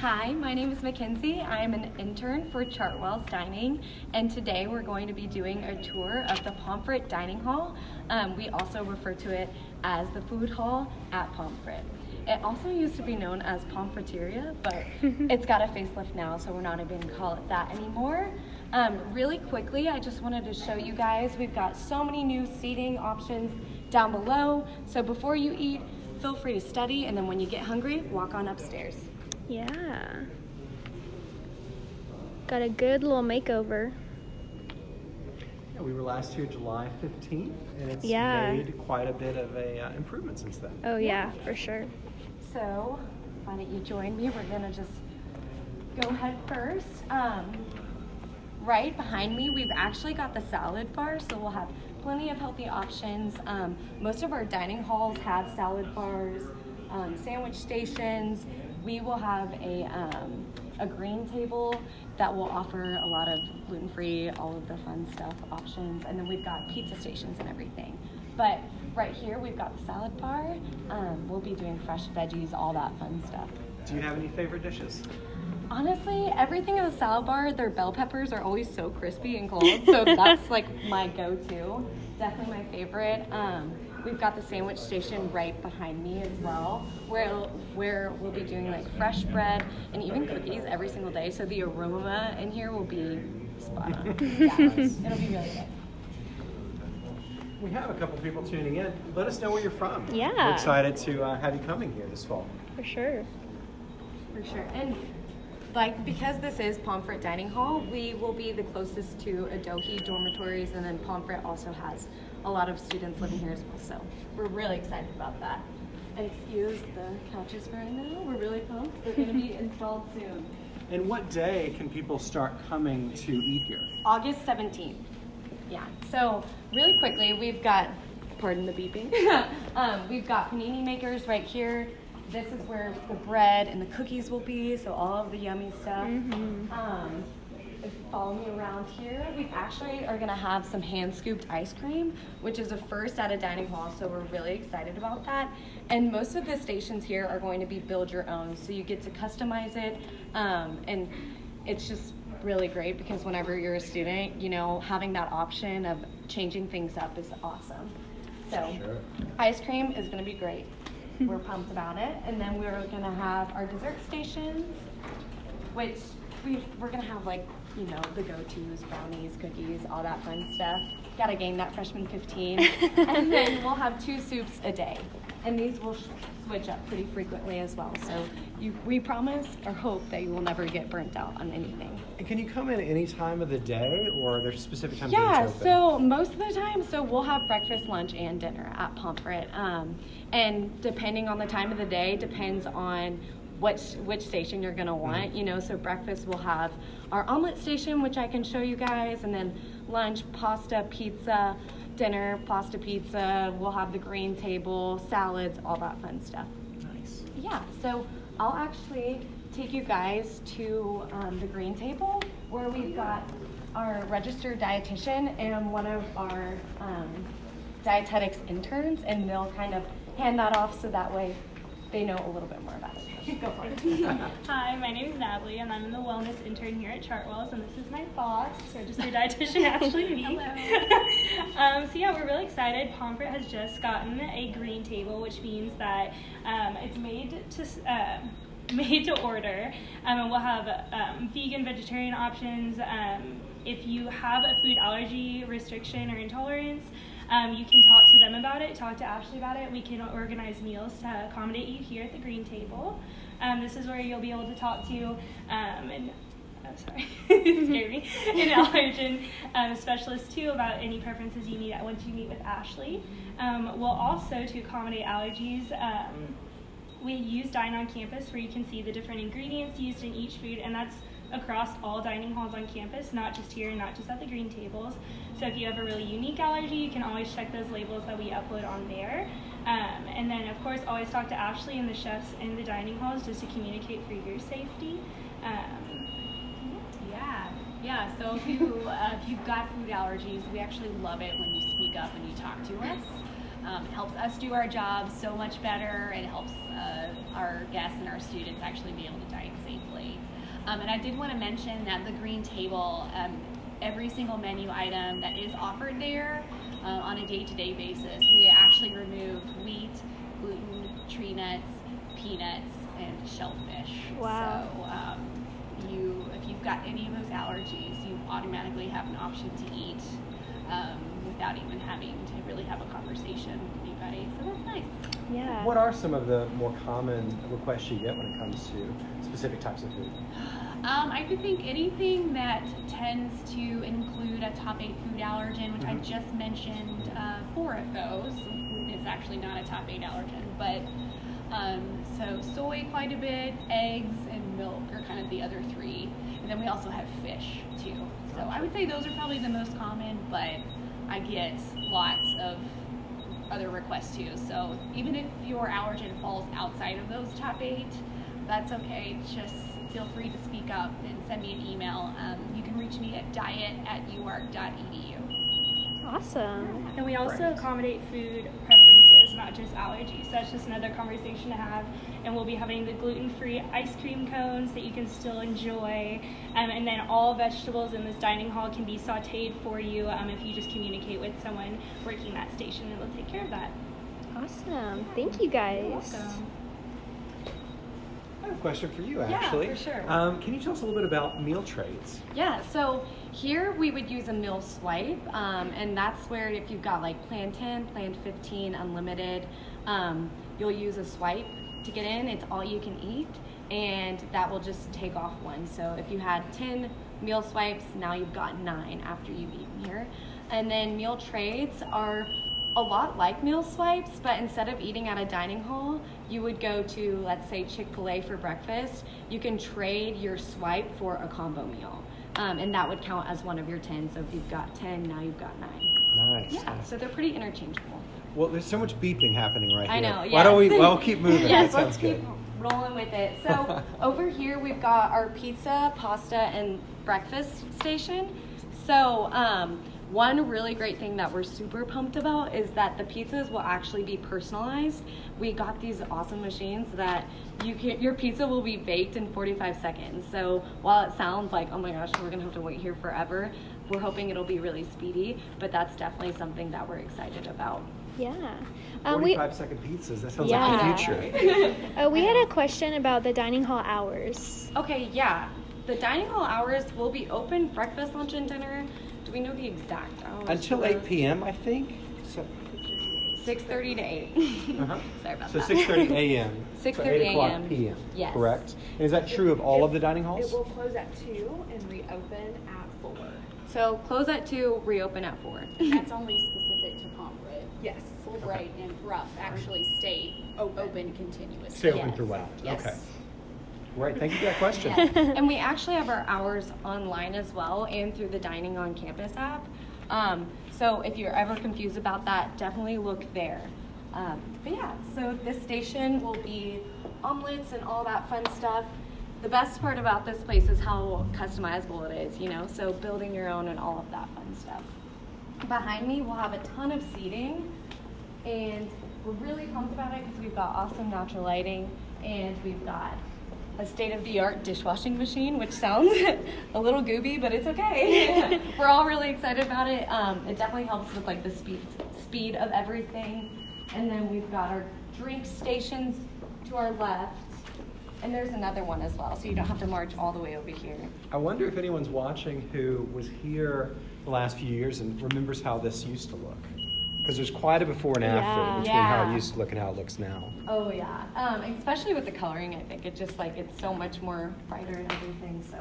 Hi, my name is Mackenzie. I am an intern for Chartwell's Dining, and today we're going to be doing a tour of the Pomfret Dining Hall. Um, we also refer to it as the Food Hall at Pomfret. It also used to be known as Pomfreteria, but it's got a facelift now, so we're not even call it that anymore. Um, really quickly, I just wanted to show you guys, we've got so many new seating options down below. So before you eat, feel free to study, and then when you get hungry, walk on upstairs. Yeah. Got a good little makeover. Yeah, we were last here July 15th, and it's Yeah. made quite a bit of a uh, improvement since then. Oh yeah, for sure. So why don't you join me? We're gonna just go head first. Um, right behind me, we've actually got the salad bar, so we'll have plenty of healthy options. Um, most of our dining halls have salad bars, um, sandwich stations. We will have a um, a green table that will offer a lot of gluten-free, all of the fun stuff options, and then we've got pizza stations and everything. But right here, we've got the salad bar. Um, we'll be doing fresh veggies, all that fun stuff. Do you have any favorite dishes? Honestly, everything at the salad bar, their bell peppers are always so crispy and cold. So that's like my go-to. Definitely my favorite. Um, we've got the sandwich station right behind me as well, where where we'll be doing like fresh bread and even cookies every single day. So the aroma in here will be spot on. Yeah, it'll be really good. We have a couple people tuning in. Let us know where you're from. Yeah. We're excited to uh, have you coming here this fall. For sure. For sure. And like because this is Pomfret Dining Hall, we will be the closest to Adohi dormitories and then Pomfret also has a lot of students living here as well. So we're really excited about that. And excuse the couches for right now. We're really pumped. They're gonna be installed soon. And what day can people start coming to eat here? August 17th. Yeah. So really quickly, we've got, pardon the beeping. um, we've got panini makers right here. This is where the bread and the cookies will be. So all of the yummy stuff. Um, if you follow me around here, we actually are gonna have some hand scooped ice cream, which is a first at a dining hall. So we're really excited about that. And most of the stations here are going to be build your own, so you get to customize it. Um, and it's just really great because whenever you're a student, you know, having that option of changing things up is awesome. So, Sure. ice cream is going to be great. We're pumped about it. And then we're going to have our dessert stations, which we, we're going to have like, you know, the go tos, brownies, cookies, all that fun stuff. Got to gain that freshman 15. and then we'll have two soups a day. And these will switch up pretty frequently as well. So you, we promise or hope that you will never get burnt out on anything. And can you come in any time of the day, or are there specific times Yeah, open? so most of the time, so we'll have breakfast, lunch, and dinner at Pomfret. Um, and depending on the time of the day, depends on which which station you're gonna want. You know, so breakfast we'll have our omelet station, which I can show you guys, and then lunch, pasta, pizza, dinner, pasta, pizza. We'll have the green table, salads, all that fun stuff. Nice. Yeah, so I'll actually take you guys to um, the green table where we've got our registered dietitian and one of our um, dietetics interns, and they'll kind of hand that off so that way they know a little bit more about it. Go for it. Hi, my name is Natalie, and I'm in the wellness intern here at Chartwell's, and this is my boss, registered dietitian Ashley Meek. um, so yeah, we're really excited. Pomfret has just gotten a green table, which means that um, it's made to uh, made to order, um, and we'll have um, vegan, vegetarian options. Um, if you have a food allergy restriction or intolerance, um, you can talk to them about it, talk to Ashley about it. We can organize meals to accommodate you here at the green table. Um, this is where you'll be able to talk to um, an oh, sorry, it scared me, an allergen um, specialist too about any preferences you need once you meet with Ashley. Um, we'll also, to accommodate allergies, um, we use Dine on Campus where you can see the different ingredients used in each food, and that's across all dining halls on campus, not just here, not just at the green tables. So if you have a really unique allergy, you can always check those labels that we upload on there. Um, and then, of course, always talk to Ashley and the chefs in the dining halls just to communicate for your safety. Um, Yeah, yeah. So if you uh, if you've got food allergies, we actually love it when you speak up and you talk to us. Um, it helps us do our job so much better. It helps uh, our guests and our students actually be able to dine safely. Um, and I did want to mention that the green table, um, every single menu item that is offered there uh, on a day-to-day basis, we actually remove wheat, gluten, tree nuts, peanuts, and shellfish. Wow. So um, you, if you've got any of those allergies, you automatically have an option to eat um, without even really have a conversation with anybody. So that's nice. Yeah. What are some of the more common requests you get when it comes to specific types of food? Um, I would think anything that tends to include a top eight food allergen, which I Mhm. just mentioned uh, four of those. It's actually not a top eight allergen, but um, so soy quite a bit, eggs and milk are kind of the other three, and then we also have fish too. So I would say those are probably the most common, but I get lots of other requests too. So even if your allergen falls outside of those top eight, that's okay. Just feel free to speak up and send me an email. Um, you can reach me at diet at uark.edu. Awesome. And we also Right. accommodate food preferences, not just allergies. So that's just another conversation to have. And we'll be having the gluten free ice cream cones that you can still enjoy. Um, and then all vegetables in this dining hall can be sauteed for you um, if you just communicate with someone working that station and they'll take care of that. Awesome. Thank you guys. I have a question for you, actually. Yeah, for sure. Um, can you tell us a little bit about meal trades? Yeah, so here we would use a meal swipe, um, and that's where if you've got like plan 10, plan 15, unlimited, um, you'll use a swipe to get in. It's all you can eat, and that will just take off one. So if you had 10 meal swipes, now you've got nine after you've eaten here. And then meal trades are a lot like meal swipes, but instead of eating at a dining hall, you would go to, let's say, Chick fil A for breakfast. You can trade your swipe for a combo meal. Um, and that would count as one of your 10. So if you've got 10, now you've got nine. Nice. Yeah, so they're pretty interchangeable. Well, there's so much beeping happening right I here. know, Why don't we? yes. Well, keep moving. yes, let's keep good. rolling with it. So over here we've got our pizza, pasta, and breakfast station. So um, one really great thing that we're super pumped about is that the pizzas will actually be personalized. We got these awesome machines that you can your pizza will be baked in 45 seconds. So while it sounds like oh my gosh we're gonna have to wait here forever, we're hoping it'll be really speedy. But that's definitely something that we're excited about. Yeah. Um, we, 45 second pizzas. That sounds Yeah. like the future. uh, we had a question about the dining hall hours. Okay, yeah. The dining hall hours will be open breakfast, lunch, and dinner. Do we know the exact hours? Until 8 p.m., I think. So, Six thirty to eight. uh-huh. Sorry about So that. 6:30 a.m. 6:30 o'clock a.m.. p.m. Yes. Correct. And is that true of all of the dining halls? It will close at two and reopen at four. So close at two, reopen at four. That's only specific to Pomfret. Yes. Fulbright and Brough actually stay open continuously. Stay open Yes. throughout. Yes. Okay. Great. Thank you for that question. And we actually have our hours online as well and through the Dining on Campus app. Um, so if you're ever confused about that, definitely look there. Um, but yeah, so this station will be omelets and all that fun stuff. The best part about this place is how customizable it is, you know, so building your own and all of that fun stuff. Behind me, we'll have a ton of seating, and we're really pumped about it because we've got awesome natural lighting and we've got a state-of-the-art dishwashing machine, which sounds a little gooby, but it's okay. We're all really excited about it. Um, it definitely helps with like the speed speed of everything. And then we've got our drink stations to our left, and there's another one as well, so you don't have to march all the way over here. I wonder if anyone's watching who was here the last few years and remembers how this used to look. Because there's quite a before and after Yeah. between how it used to look and how it looks now. Oh yeah, um, especially with the coloring, I think it just like it's so much more brighter and everything. So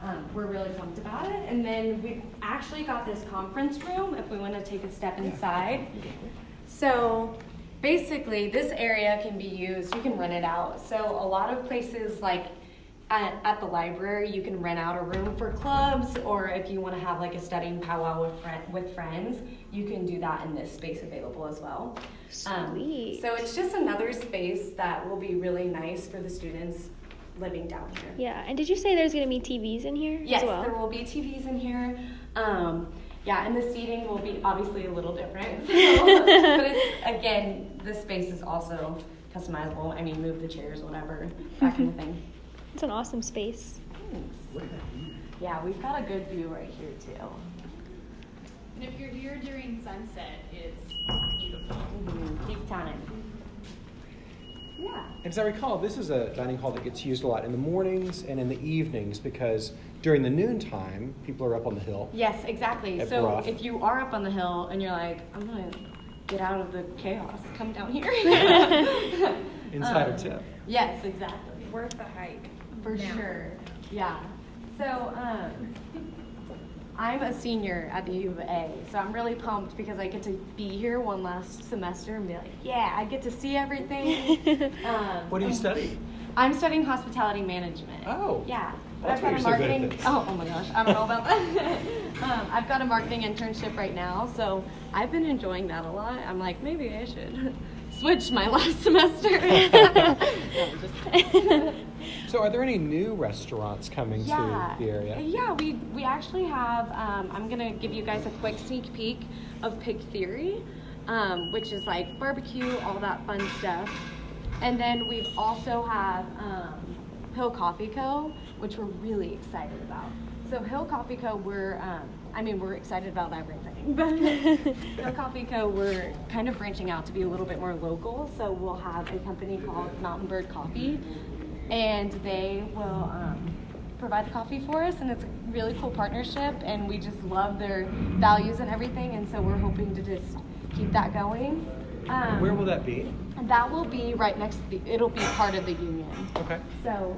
um, we're really pumped about it. And then we've actually got this conference room. If we want to take a step inside, so basically this area can be used. You can rent it out. So a lot of places like. At, at the library, you can rent out a room for clubs, or if you want to have like a studying powwow with, friend, with friends, you can do that in this space available as well. Um, Sweet. so it's just another space that will be really nice for the students living down here. Yeah. And did you say there's gonna be TVs in here Yes, as well? there will be TVs in here. Um, yeah, and the seating will be obviously a little different. So, but it's, again, this space is also customizable. I mean, move the chairs, whatever, that kind of thing. It's an awesome space. Thanks. Yeah, we've got a good view right here too. And if you're here during sunset, it's beautiful. Mm-hmm. Keep time. Yeah. And as I recall, this is a dining hall that gets used a lot in the mornings and in the evenings because during the noontime, people are up on the hill. Yes, exactly. So Broth. if you are up on the hill and you're like, I'm gonna get out of the chaos, come down here. Insider Um, tip. Yes, exactly. Worth the hike. For now. sure. Yeah. So um, I'm a senior at the U of A, so I'm really pumped because I get to be here one last semester and be like, yeah, I get to see everything. um, What do you study? I'm studying hospitality management. Oh. Yeah. But That's I've got a you're so marketing. Oh, oh my gosh, I don't know about that. um, I've got a marketing internship right now, so I've been enjoying that a lot. I'm like, maybe I should switch my last semester. No, I'm just. So, are there any new restaurants coming yeah. to the area? Yeah, we we actually have. Um, I'm gonna give you guys a quick sneak peek of Pig Theory, um, which is like barbecue, all that fun stuff. And then we've also have um, Hill Coffee Co., which we're really excited about. So Hill Coffee Co. We're, um, I mean, we're excited about everything. But Hill Coffee Co. We're kind of branching out to be a little bit more local. So we'll have a company called Mountain Bird Coffee, and they will um, provide the coffee for us. And it's a really cool partnership, and we just love their values and everything. And so we're hoping to just keep that going. Um, Where will that be? that will be right next to the, it'll be part of the union. Okay. So,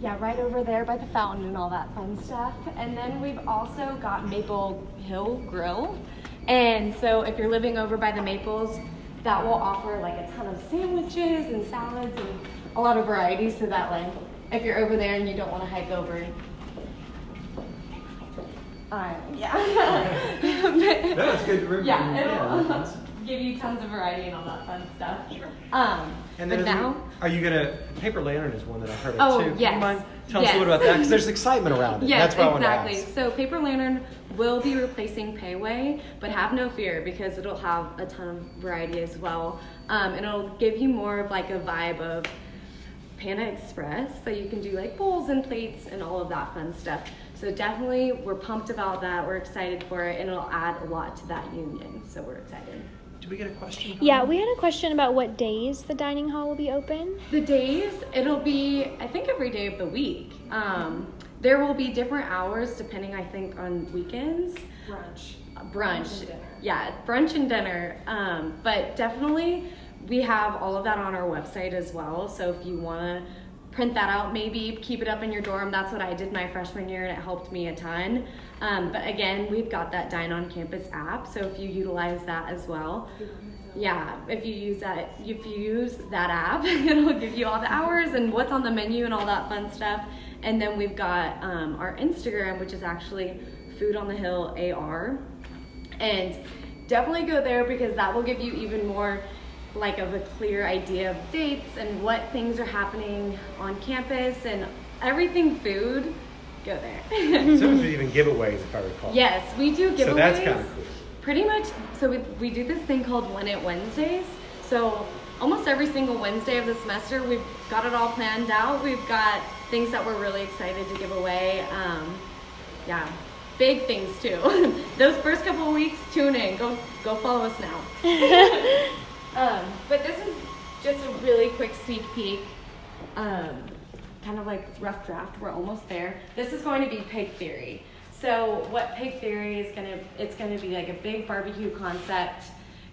yeah, right over there by the fountain and all that fun stuff. And then we've also got Maple Hill Grill. And so if you're living over by the Maples, that will offer like a ton of sandwiches and salads and a lot of varieties. So that way, if you're over there and you don't want to hike over, uh, yeah. That's good to remember. Yeah, Yeah, it'll that's- give you tons of variety and all that fun stuff. Um, And but then we- now, are you gonna paper lantern is one that I heard of Oh, too. Can yes. mind tell us a Yes. little about that because there's excitement around it. yes, That's exactly. I to ask. So Paper Lantern will be replacing Pei Wei, but have no fear because it'll have a ton of variety as well. Um, and it'll give you more of like a vibe of Panda Express, so you can do like bowls and plates and all of that fun stuff. So definitely, we're pumped about that. We're excited for it, and it'll add a lot to that union. So we're excited. Did we get a question? Yeah, we had a question about what days the dining hall will be open. The days, it'll be, I think, every day of the week. Um, there will be different hours depending, I think, on weekends. Brunch. Brunch. Brunch and dinner. Yeah, brunch and dinner. Um, but definitely, we have all of that on our website as well. So if you want to print that out, maybe keep it up in your dorm. That's what I did my freshman year, and it helped me a ton. Um, but again, we've got that Dine on Campus app. So if you utilize that as well, yeah, if you use that, if you use that app, it'll give you all the hours and what's on the menu and all that fun stuff. And then we've got um, our Instagram, which is actually Food on the Hill AR, and definitely go there because that will give you even more like of a clear idea of dates and what things are happening on campus and everything food. Go there. Some we you even giveaways, if I recall. yes, we do giveaways. So that's kind of cool. Pretty much, so we, we do this thing called Win It Wednesdays. So almost every single Wednesday of the semester, we've got it all planned out. We've got things that we're really excited to give away. Um, yeah, big things too. Those first couple of weeks, tune in. Go go follow us now. Um, but this is just a really quick sneak peek. Um, kind of like rough draft. We're almost there. This is going to be Pig Theory. So what Pig Theory is gonna, it's gonna be like a big barbecue concept.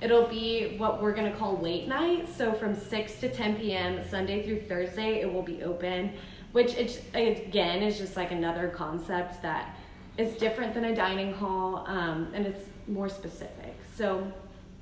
It'll be what we're gonna call late night. So from 6 to 10 p.m. Sunday through Thursday, it will be open. Which it's, again is just like another concept that is different than a dining hall, um, and it's more specific. So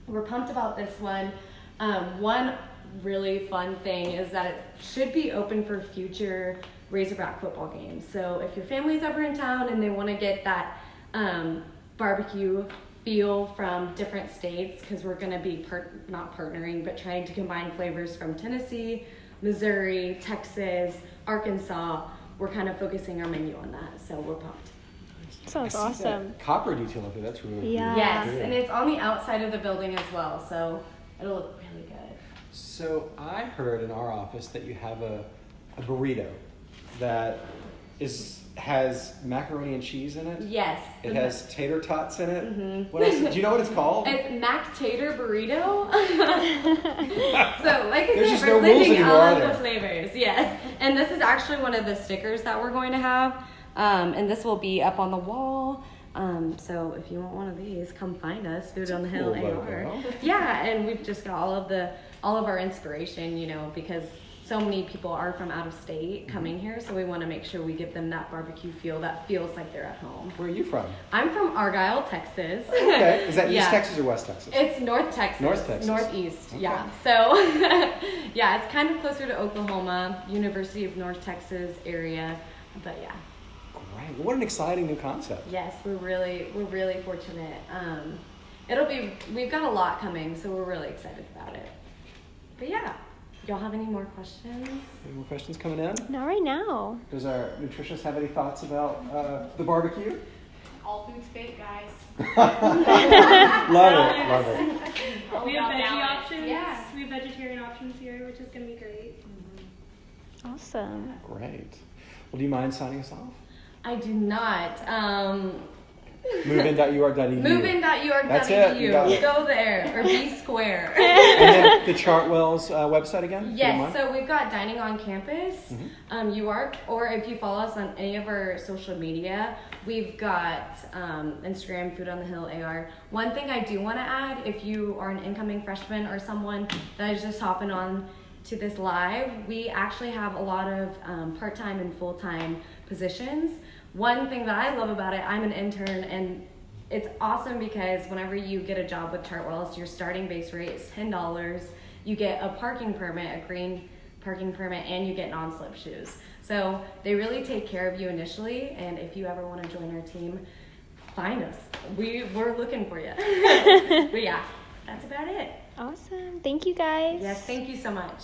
we're pumped about this one. Um, one really fun thing is that it should be open for future Razorback football games. So if your family's ever in town and they want to get that um, barbecue feel from different states, because we're going to be part- not partnering, but trying to combine flavors from Tennessee, Missouri, Texas, Arkansas. We're kind of focusing our menu on that, so we're pumped. Sounds I see that awesome. Copper detail up there. That's really Yeah. cool. Yes, Yeah. and it's on the outside of the building as well, so it'll look really good. So I heard in our office that you have a, a burrito that is has macaroni and cheese in it. Yes. It has tater tots in it. Mhm. What else? Do you know what it's called? It's Mac Tater Burrito. so, like I There's said, we're no rules anymore, all of the flavors. Yes, and this is actually one of the stickers that we're going to have, um, and this will be up on the wall. Um, so if you want one of these, come find us. Food on the Hill cool AR. Yeah, and we've just got all of the all of our inspiration, you know, because so many people are from out of state Mm-hmm. coming here, so we want to make sure we give them that barbecue feel that feels like they're at home. Where are you from? I'm from Argyle, Texas. Okay. Is that East Texas or West Texas? It's North Texas. North Texas. Northeast, Okay. yeah. So, yeah, it's kind of closer to Oklahoma, University of North Texas area. But yeah, Great. What an exciting new concept. yes, we're really, we're really fortunate. Um, it'll be, we've got a lot coming, so we're really excited about it. But yeah, y'all have any more questions? Any more questions coming in? Not right now. Does our nutritionist have any thoughts about uh, the barbecue? All foods fit, guys. love it. Love it. All We have veggie balance. options. Yeah. We have vegetarian options here, which is gonna be great. Awesome. Great. Well, do you mind signing us off? I do not. Um, Movein.ur.edu. Movin.ur.edu. That's it, you got it. Go there or be square. And then the Chartwell's uh, website again? if you don't Yes, so we've got dining on campus, Mhm. um, UARK, or if you follow us on any of our social media, we've got um, Instagram, Food on the Hill AR. One thing I do want to add, if you are an incoming freshman or someone that is just hopping on to this live, we actually have a lot of um, part-time and full-time positions. One thing that I love about it, I'm an intern and it's awesome because whenever you get a job with Chartwells, your starting base rate is ten dollars. You get a parking permit, a green parking permit, and you get non-slip shoes. So they really take care of you initially. And if you ever want to join our team, find us. We we're looking for you. but yeah, that's about it. Awesome. Thank you guys. Yes, thank you so much.